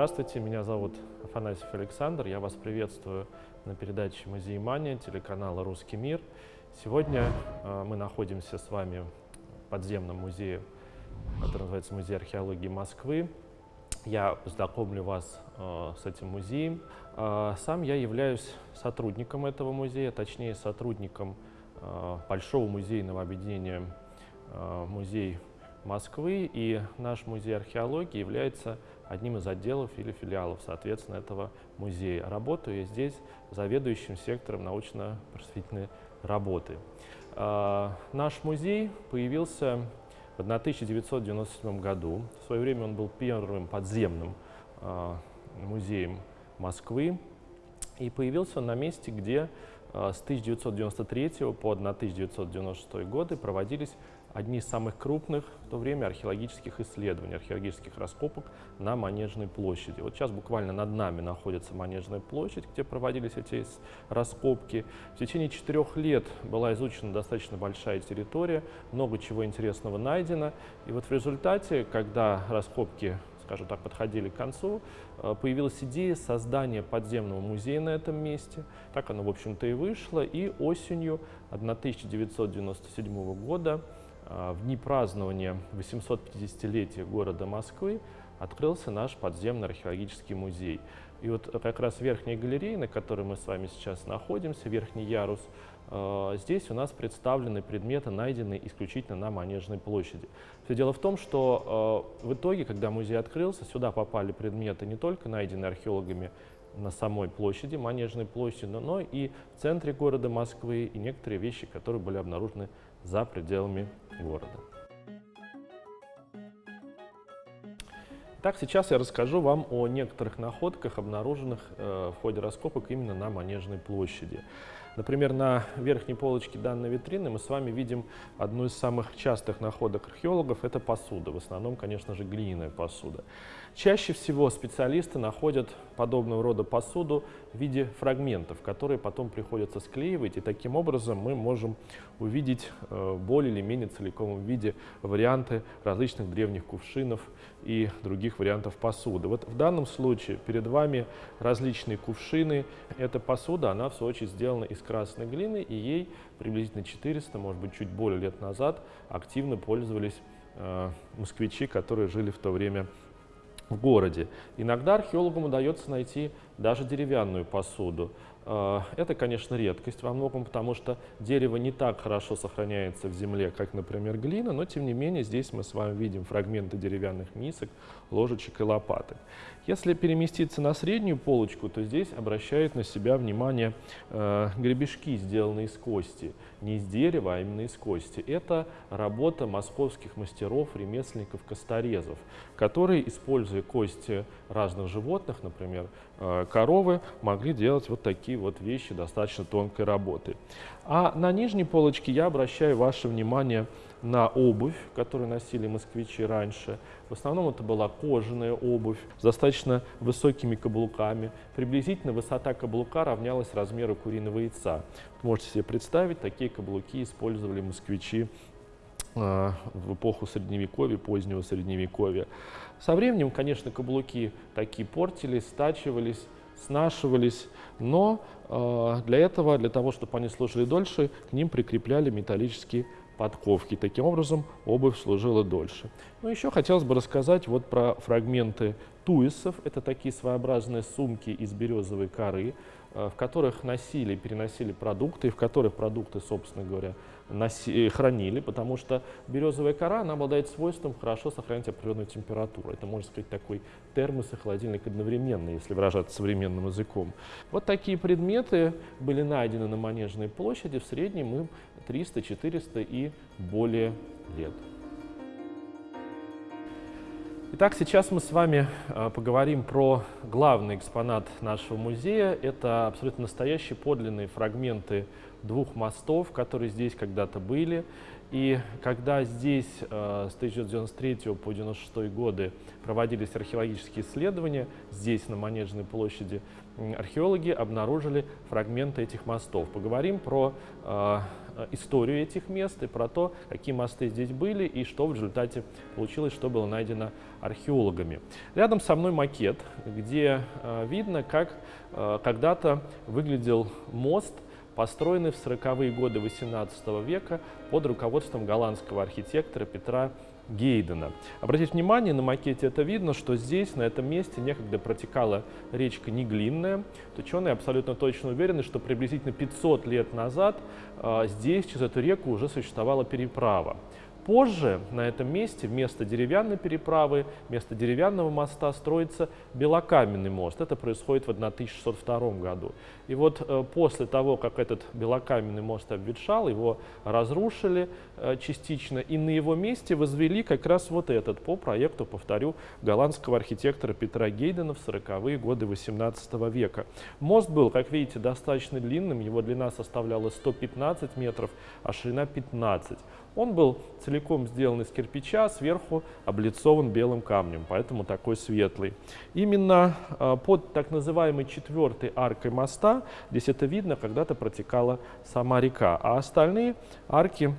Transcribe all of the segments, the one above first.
Здравствуйте, меня зовут Афанасьев Александр. Я вас приветствую на передаче «Музей Мания» телеканала «Русский мир». Сегодня э, мы находимся с вами в подземном музее, который называется Музей археологии Москвы. Я познакомлю вас э, с этим музеем. Э, сам я являюсь сотрудником этого музея, точнее сотрудником Большого музейного объединения «Музей Москвы». И наш музей археологии является одним из отделов или филиалов, соответственно, этого музея. Работаю я здесь заведующим сектором научно-просветительной работы. Э, наш музей появился в 1997 году. В свое время он был первым подземным э, музеем Москвы. И появился он на месте, где э, с 1993 по 1996 годы проводились одни из самых крупных в то время археологических исследований, археологических раскопок на Манежной площади. Вот сейчас буквально над нами находится Манежная площадь, где проводились эти раскопки. В течение четырех лет была изучена достаточно большая территория, много чего интересного найдено. И вот в результате, когда раскопки скажем так, подходили к концу, э, появилась идея создания подземного музея на этом месте. Так оно, в общем-то, и вышло. И осенью 1997 года в дни празднования 850-летия города Москвы открылся наш подземный археологический музей. И вот как раз верхняя галерея, на которой мы с вами сейчас находимся, верхний ярус, а, здесь у нас представлены предметы, найденные исключительно на Манежной площади. Все дело в том, что а, в итоге, когда музей открылся, сюда попали предметы не только найденные археологами на самой площади, Манежной площади, но и в центре города Москвы, и некоторые вещи, которые были обнаружены за пределами города. Так, сейчас я расскажу вам о некоторых находках, обнаруженных э, в ходе раскопок именно на Манежной площади. Например, на верхней полочке данной витрины мы с вами видим одну из самых частых находок археологов – это посуда. В основном, конечно же, глиняная посуда. Чаще всего специалисты находят подобного рода посуду в виде фрагментов, которые потом приходится склеивать, и таким образом мы можем увидеть э, более или менее целиком виде варианты различных древних кувшинов и других вариантов посуды. Вот в данном случае перед вами различные кувшины. Эта посуда, она в свою очередь сделана из красной глины, и ей приблизительно 400, может быть, чуть более лет назад активно пользовались э, москвичи, которые жили в то время в городе. Иногда археологам удается найти даже деревянную посуду. Э, это, конечно, редкость во многом, потому что дерево не так хорошо сохраняется в земле, как, например, глина, но, тем не менее, здесь мы с вами видим фрагменты деревянных мисок, ложечек и лопаток. Если переместиться на среднюю полочку, то здесь обращают на себя внимание э, гребешки, сделанные из кости. Не из дерева, а именно из кости. Это работа московских мастеров, ремесленников, косторезов, которые, используя кости разных животных, например, э, коровы, могли делать вот такие вот вещи достаточно тонкой работы. А на нижней полочке я обращаю ваше внимание на обувь, которую носили москвичи раньше. В основном это была кожаная обувь с достаточно высокими каблуками. Приблизительно высота каблука равнялась размеру куриного яйца. Можете себе представить, такие каблуки использовали москвичи а, в эпоху Средневековья, позднего Средневековья. Со временем, конечно, каблуки такие портились, стачивались, снашивались, но э, для этого, для того, чтобы они служили дольше, к ним прикрепляли металлические подковки. Таким образом, обувь служила дольше. Ну, еще хотелось бы рассказать вот про фрагменты туисов. Это такие своеобразные сумки из березовой коры, в которых носили, переносили продукты, и в которых продукты, собственно говоря, носи, э, хранили, потому что березовая кора, она обладает свойством хорошо сохранять определенную температуру. Это, можно сказать, такой термос и холодильник одновременно, если выражаться современным языком. Вот такие предметы были найдены на Манежной площади, в среднем им 300, 400 и более лет. Итак, сейчас мы с вами э, поговорим про главный экспонат нашего музея. Это абсолютно настоящие подлинные фрагменты двух мостов, которые здесь когда-то были. И когда здесь э, с 1993 по 1996 годы проводились археологические исследования, здесь, на Манежной площади, археологи обнаружили фрагменты этих мостов. Поговорим про э, историю этих мест и про то, какие мосты здесь были и что в результате получилось, что было найдено археологами. Рядом со мной макет, где э, видно, как э, когда-то выглядел мост, построенный в 40-е годы XVIII века под руководством голландского архитектора Петра Гейдена. Обратите внимание, на макете это видно, что здесь, на этом месте, некогда протекала речка Неглинная. Ученые абсолютно точно уверены, что приблизительно 500 лет назад э, здесь через эту реку уже существовала переправа. Позже на этом месте вместо деревянной переправы, вместо деревянного моста строится белокаменный мост. Это происходит в 1602 году. И вот э, после того, как этот белокаменный мост обветшал, его разрушили э, частично, и на его месте возвели как раз вот этот по проекту, повторю, голландского архитектора Петра Гейдена в 40-е годы 18 века. Мост был, как видите, достаточно длинным, его длина составляла 115 метров, а ширина 15. Он был целиком сделан из кирпича, сверху облицован белым камнем, поэтому такой светлый. Именно э, под так называемой четвертой аркой моста, здесь это видно, когда-то протекала сама река, а остальные арки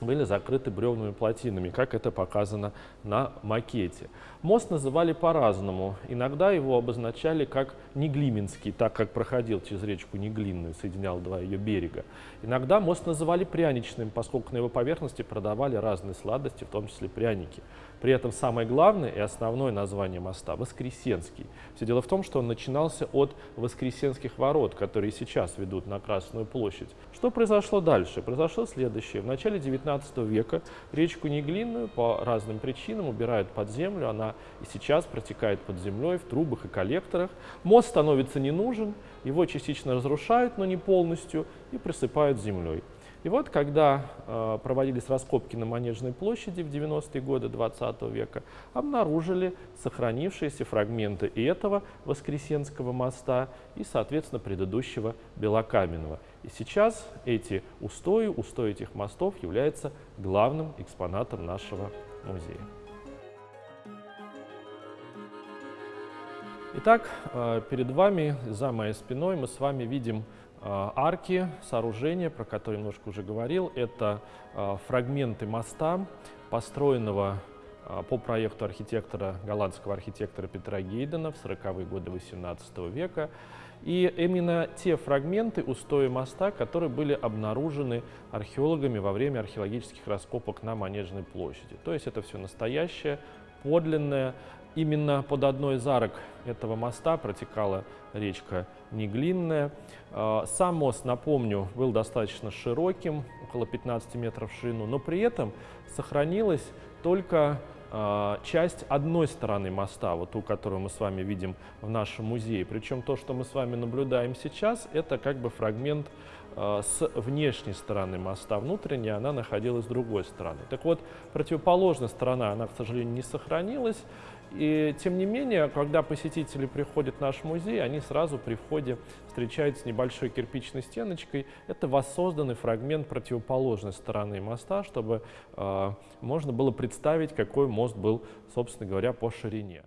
были закрыты бревными плотинами, как это показано на макете. Мост называли по-разному. Иногда его обозначали как Неглименский, так как проходил через речку Неглинную, соединял два ее берега. Иногда мост называли пряничным, поскольку на его поверхности продавали разные сладости, в том числе пряники. При этом самое главное и основное название моста – Воскресенский. Все дело в том, что он начинался от Воскресенских ворот, которые сейчас ведут на Красную площадь. Что произошло дальше? Произошло следующее. В начале 19 века речку Неглинную по разным причинам убирают под землю. Она и сейчас протекает под землей в трубах и коллекторах. Мост становится не нужен, его частично разрушают, но не полностью, и присыпают землей. И вот, когда э, проводились раскопки на Манежной площади в 90-е годы 20 века, обнаружили сохранившиеся фрагменты и этого Воскресенского моста, и, соответственно, предыдущего Белокаменного. И сейчас эти устои, устои этих мостов являются главным экспонатом нашего музея. Итак, э, перед вами, за моей спиной, мы с вами видим арки, сооружения, про которые немножко уже говорил, это э, фрагменты моста, построенного э, по проекту архитектора, голландского архитектора Петра Гейдена в 40-е годы XVIII века. И именно те фрагменты устоя моста, которые были обнаружены археологами во время археологических раскопок на Манежной площади. То есть это все настоящее, подлинное, Именно под одной из арок этого моста протекала речка Неглинная. А, сам мост, напомню, был достаточно широким, около 15 метров в ширину, но при этом сохранилась только а, часть одной стороны моста, вот ту, которую мы с вами видим в нашем музее. Причем то, что мы с вами наблюдаем сейчас, это как бы фрагмент а, с внешней стороны моста. Внутренняя она находилась с другой стороны. Так вот, противоположная сторона, она, к сожалению, не сохранилась. И тем не менее, когда посетители приходят в наш музей, они сразу при входе встречаются с небольшой кирпичной стеночкой. Это воссозданный фрагмент противоположной стороны моста, чтобы э, можно было представить, какой мост был, собственно говоря, по ширине.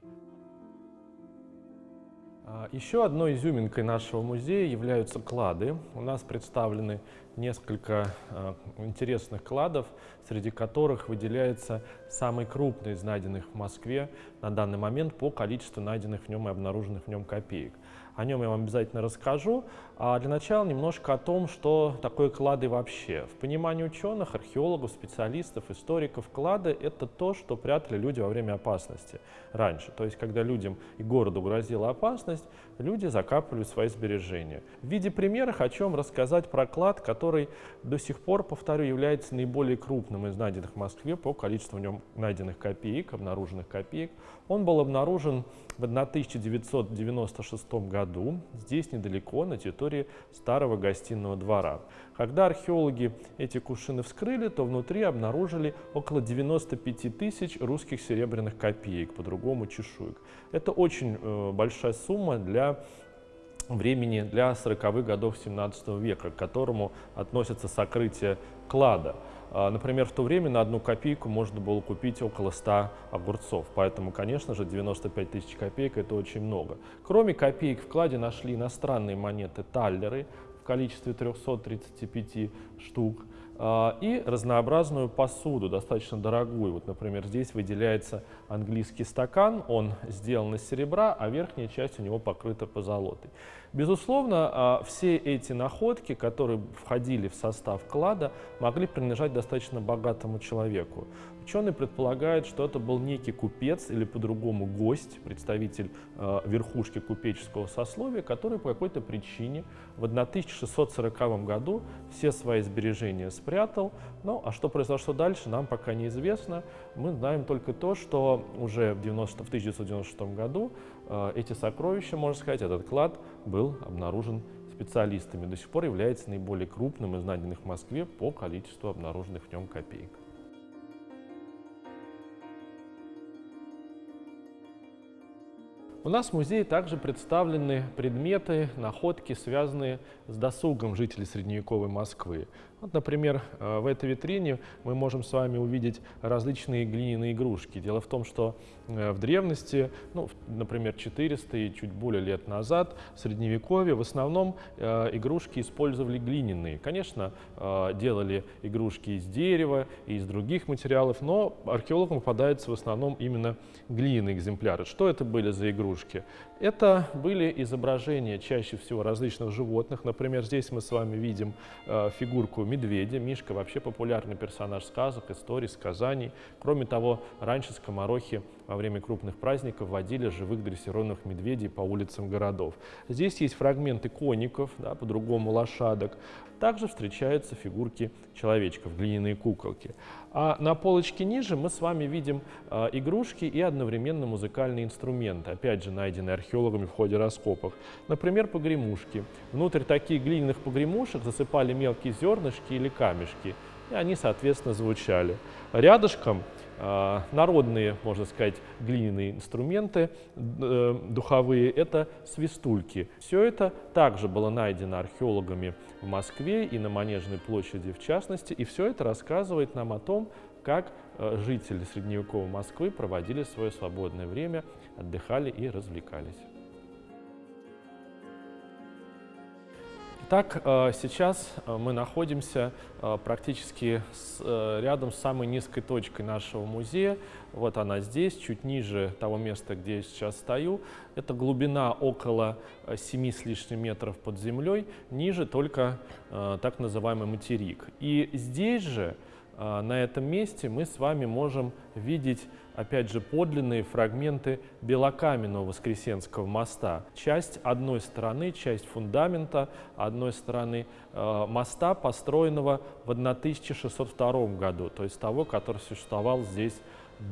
А, еще одной изюминкой нашего музея являются клады. У нас представлены несколько э, интересных кладов, среди которых выделяется самый крупный из найденных в Москве на данный момент по количеству найденных в нем и обнаруженных в нем копеек. О нем я вам обязательно расскажу. А для начала немножко о том, что такое клады вообще. В понимании ученых, археологов, специалистов, историков, клады — это то, что прятали люди во время опасности раньше. То есть, когда людям и городу грозила опасность, люди закапывали свои сбережения. В виде примера хочу вам рассказать про клад, который до сих пор, повторю, является наиболее крупным из найденных в Москве по количеству в нем найденных копеек, обнаруженных копеек. Он был обнаружен в 1996 году, здесь недалеко, на территории старого гостиного двора. Когда археологи эти кувшины вскрыли, то внутри обнаружили около 95 тысяч русских серебряных копеек, по-другому чешуек. Это очень э, большая сумма для времени для 40-х годов 17 века, к которому относится сокрытие клада. А, например, в то время на одну копейку можно было купить около 100 огурцов, поэтому, конечно же, 95 тысяч копеек – это очень много. Кроме копеек в кладе нашли иностранные монеты таллеры в количестве 335 штук, и разнообразную посуду, достаточно дорогую. Вот, например, здесь выделяется английский стакан, он сделан из серебра, а верхняя часть у него покрыта позолотой. Безусловно, а, все эти находки, которые входили в состав клада, могли принадлежать достаточно богатому человеку. Ученые предполагают, что это был некий купец или по-другому гость, представитель э, верхушки купеческого сословия, который по какой-то причине в 1640 году все свои сбережения спрятал. Ну, а что произошло дальше, нам пока неизвестно. Мы знаем только то, что уже в, 90, в 1996 году э, эти сокровища, можно сказать, этот клад был обнаружен специалистами. До сих пор является наиболее крупным из найденных в Москве по количеству обнаруженных в нем копеек. У нас в музее также представлены предметы, находки, связанные с досугом жителей средневековой Москвы. Вот, например, э, в этой витрине мы можем с вами увидеть различные глиняные игрушки. Дело в том, что э, в древности, ну, например, 400 и чуть более лет назад, в Средневековье, в основном э, игрушки использовали глиняные. Конечно, делали игрушки из дерева и из других материалов, но археологам попадаются в основном именно глиняные экземпляры. Что это были за игрушки? Это были изображения чаще всего различных животных. Например, здесь мы с вами видим фигурку медведя. Мишка вообще популярный персонаж сказок, историй, сказаний. Кроме того, раньше скоморохи во время крупных праздников водили живых дрессированных медведей по улицам городов. Здесь есть фрагменты коников, да, по-другому лошадок. Также встречаются фигурки человечков, глиняные куколки. А на полочке ниже мы с вами видим э, игрушки и одновременно музыкальные инструменты, опять же найденные археологами в ходе раскопок. Например, погремушки. Внутрь таких глиняных погремушек засыпали мелкие зернышки или камешки, и они, соответственно, звучали. Рядышком народные, можно сказать, глиняные инструменты э, духовые – это свистульки. Все это также было найдено археологами в Москве и на Манежной площади в частности, и все это рассказывает нам о том, как э, жители средневековой Москвы проводили свое свободное время, отдыхали и развлекались. Итак, э, сейчас э, мы находимся э, практически рядом с самой низкой точкой нашего музея. Вот она здесь, чуть ниже того места, где я сейчас стою. Это глубина около 7 с лишним метров под землей, ниже только так называемый материк. И здесь же, на этом месте, мы с вами можем видеть опять же, подлинные фрагменты белокаменного Воскресенского моста. Часть одной стороны, часть фундамента одной стороны э, моста, построенного в 1602 году, то есть того, который существовал здесь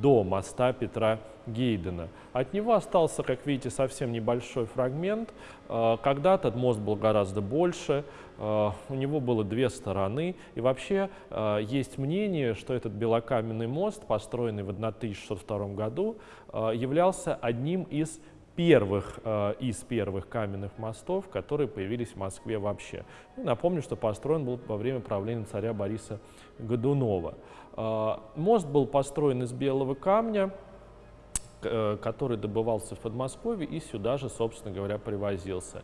до моста Петра Гейдена. От него остался, как видите, совсем небольшой фрагмент. Э, когда-то мост был гораздо больше, э, у него было две стороны. И вообще э, есть мнение, что этот белокаменный мост, построенный в 1602 году, являлся одним из первых, из первых каменных мостов, которые появились в Москве вообще. Напомню, что построен был во время правления царя Бориса Годунова. Мост был построен из белого камня, Э, который добывался в Подмосковье и сюда же, собственно говоря, привозился.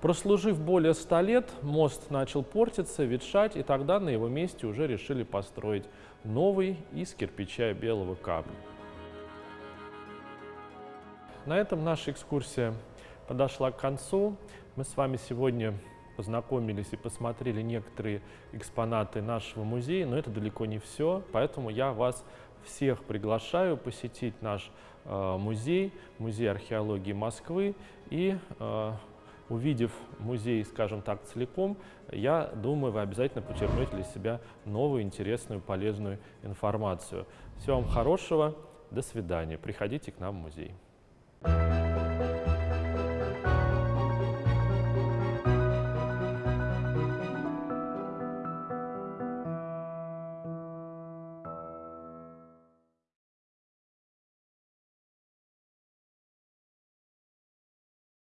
Прослужив более 100 лет, мост начал портиться, ветшать, и тогда на его месте уже решили построить новый из кирпича и белого камня. На этом наша экскурсия подошла к концу. Мы с вами сегодня познакомились и посмотрели некоторые экспонаты нашего музея, но это далеко не все, поэтому я вас всех приглашаю посетить наш э, музей, музей археологии Москвы и э, увидев музей, скажем так, целиком, я думаю, вы обязательно почерпнете для себя новую, интересную, полезную информацию. Всего вам хорошего, до свидания, приходите к нам в музей.